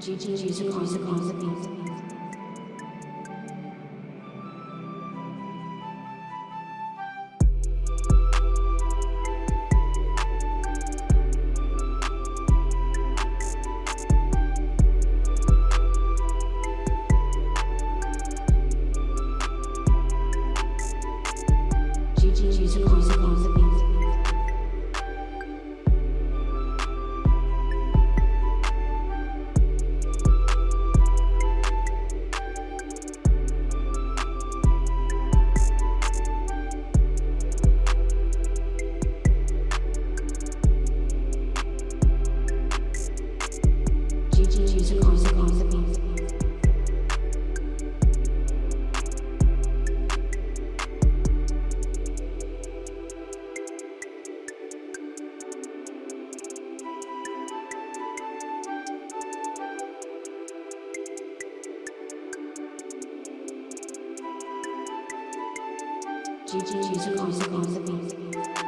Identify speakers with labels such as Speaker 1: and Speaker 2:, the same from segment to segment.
Speaker 1: GG music music music music. GG music music music. Gigi, Gigi, Gigi, Gigi, Gigi, Gigi,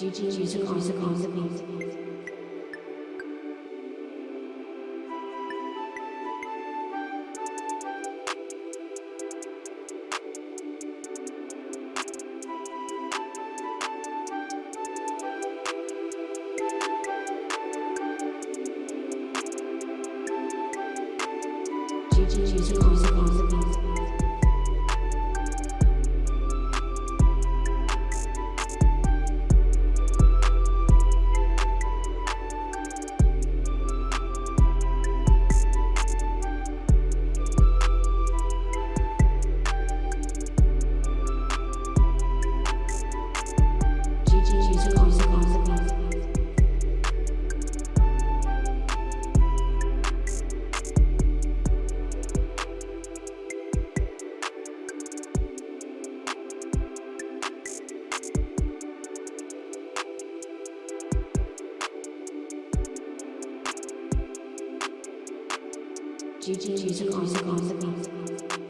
Speaker 1: Gigi Music Music Music Music Music Music Music Music GG Music on the beat.